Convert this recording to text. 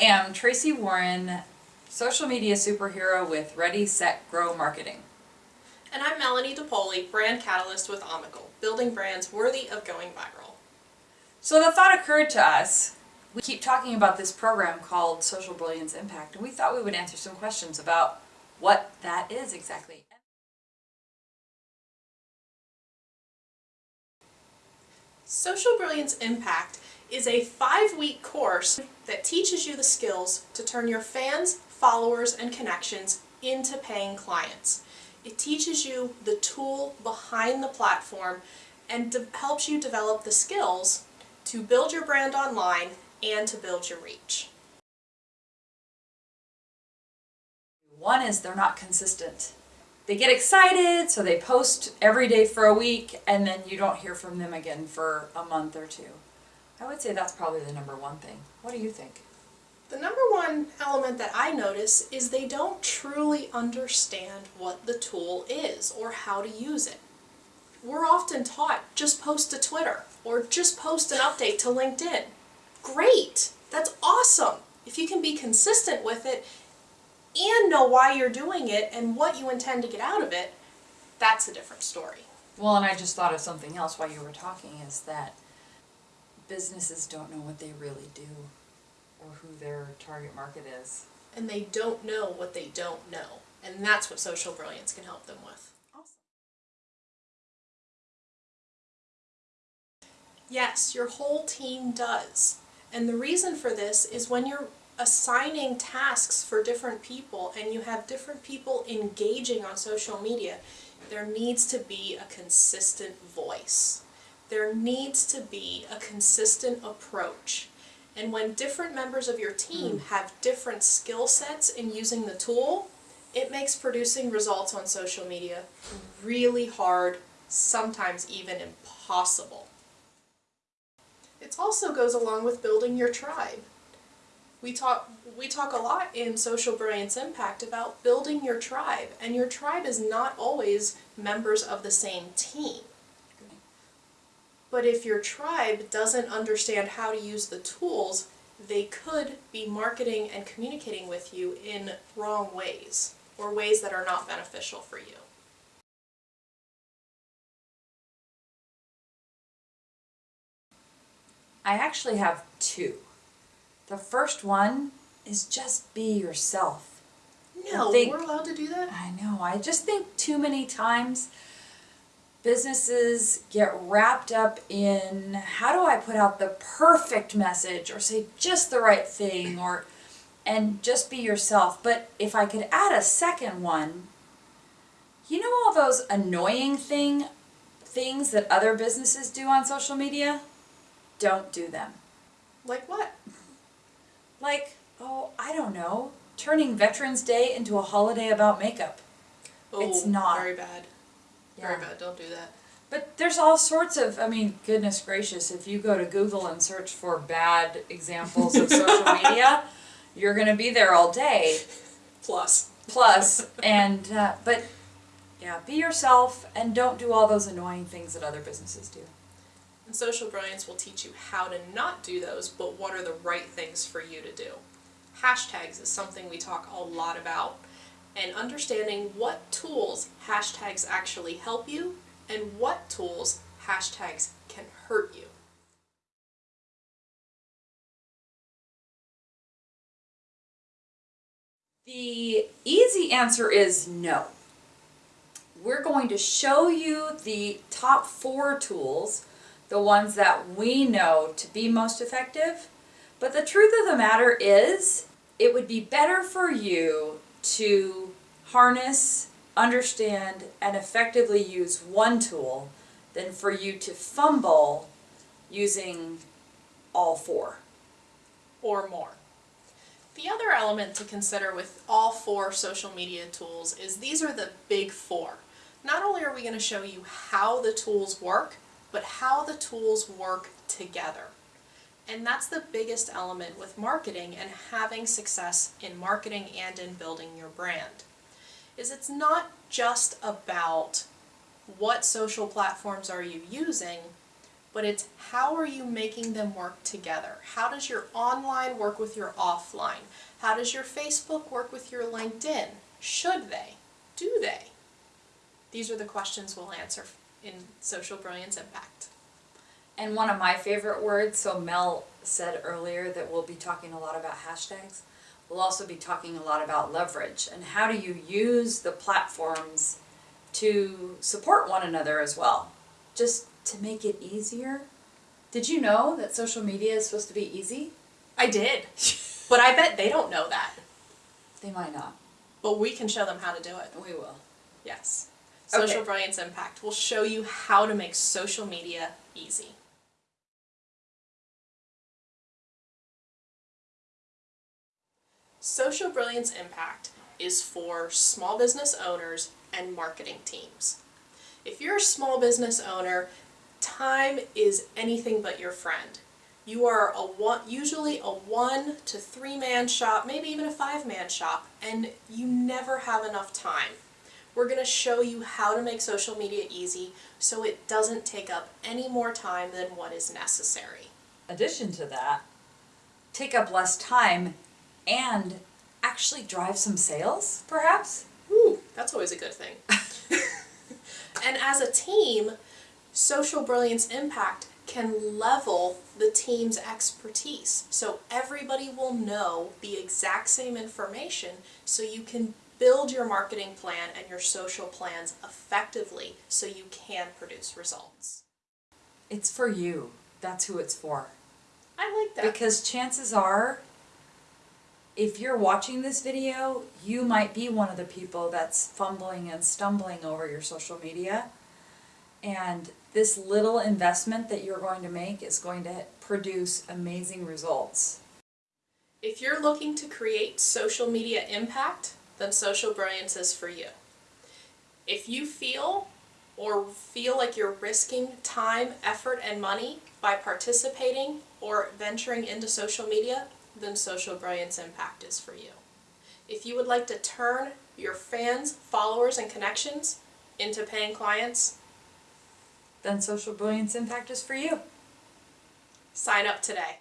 am Tracy Warren, social media superhero with Ready, Set, Grow Marketing. And I'm Melanie DePoli, brand catalyst with Omical, building brands worthy of going viral. So the thought occurred to us, we keep talking about this program called Social Brilliance Impact, and we thought we would answer some questions about what that is exactly. Social Brilliance Impact is a five-week course that teaches you the skills to turn your fans, followers, and connections into paying clients. It teaches you the tool behind the platform and helps you develop the skills to build your brand online and to build your reach. One is they're not consistent. They get excited, so they post every day for a week, and then you don't hear from them again for a month or two. I would say that's probably the number one thing. What do you think? The number one element that I notice is they don't truly understand what the tool is or how to use it. We're often taught just post to Twitter or just post an update to LinkedIn. Great! That's awesome! If you can be consistent with it and know why you're doing it and what you intend to get out of it, that's a different story. Well, and I just thought of something else while you were talking is that businesses don't know what they really do or who their target market is. And they don't know what they don't know. And that's what Social Brilliance can help them with. Awesome. Yes, your whole team does. And the reason for this is when you're assigning tasks for different people and you have different people engaging on social media, there needs to be a consistent voice. There needs to be a consistent approach. And when different members of your team hmm. have different skill sets in using the tool, it makes producing results on social media really hard, sometimes even impossible. It also goes along with building your tribe. We talk, we talk a lot in Social Brilliance Impact about building your tribe, and your tribe is not always members of the same team. But if your tribe doesn't understand how to use the tools, they could be marketing and communicating with you in wrong ways, or ways that are not beneficial for you. I actually have two. The first one is just be yourself. No, think- we're allowed to do that? I know, I just think too many times businesses get wrapped up in how do I put out the perfect message or say just the right thing or and just be yourself. But if I could add a second one, you know all those annoying thing things that other businesses do on social media? Don't do them. Like what? Like, oh, I don't know, turning Veterans Day into a holiday about makeup. It's Oh, not. Very bad. Very bad, don't do that. But there's all sorts of, I mean, goodness gracious, if you go to Google and search for bad examples of social media, you're going to be there all day. Plus. Plus, and, uh, but yeah, be yourself and don't do all those annoying things that other businesses do. And Social Brilliance will teach you how to not do those, but what are the right things for you to do. Hashtags is something we talk a lot about, and understanding what tools hashtags actually help you and what tools hashtags can hurt you. The easy answer is no. We're going to show you the top four tools, the ones that we know to be most effective. But the truth of the matter is, it would be better for you to harness, understand, and effectively use one tool than for you to fumble using all four. or more. The other element to consider with all four social media tools is these are the big four. Not only are we going to show you how the tools work, but how the tools work together. And that's the biggest element with marketing and having success in marketing and in building your brand. Is it's not just about what social platforms are you using, but it's how are you making them work together? How does your online work with your offline? How does your Facebook work with your LinkedIn? Should they? Do they? These are the questions we'll answer in Social Brilliance Impact. And one of my favorite words, so Mel said earlier that we'll be talking a lot about hashtags. We'll also be talking a lot about leverage and how do you use the platforms to support one another as well. Just to make it easier. Did you know that social media is supposed to be easy? I did, but I bet they don't know that. They might not. But we can show them how to do it. We will. Yes. Social Okay. Brilliance Impact will show you how to make social media easy. Social Brilliance Impact is for small business owners and marketing teams. If you're a small business owner, time is anything but your friend. You are a one, usually a one to three man shop, maybe even a five man shop, and you never have enough time. We're going to show you how to make social media easy so it doesn't take up any more time than what is necessary. Addition to that, take up less time and actually drive some sales, perhaps? Ooh, that's always a good thing. and as a team, Social Brilliance Impact can level the team's expertise. So everybody will know the exact same information so you can build your marketing plan and your social plans effectively so you can produce results. It's for you. That's who it's for. I like that. Because chances are, if you're watching this video, you might be one of the people that's fumbling and stumbling over your social media. And this little investment that you're going to make is going to produce amazing results. If you're looking to create social media impact, then Social Brilliance is for you. If you feel or feel like you're risking time, effort, and money by participating or venturing into social media, then Social Brilliance Impact is for you. If you would like to turn your fans, followers, and connections into paying clients, Then Social Brilliance Impact is for you. sign up today.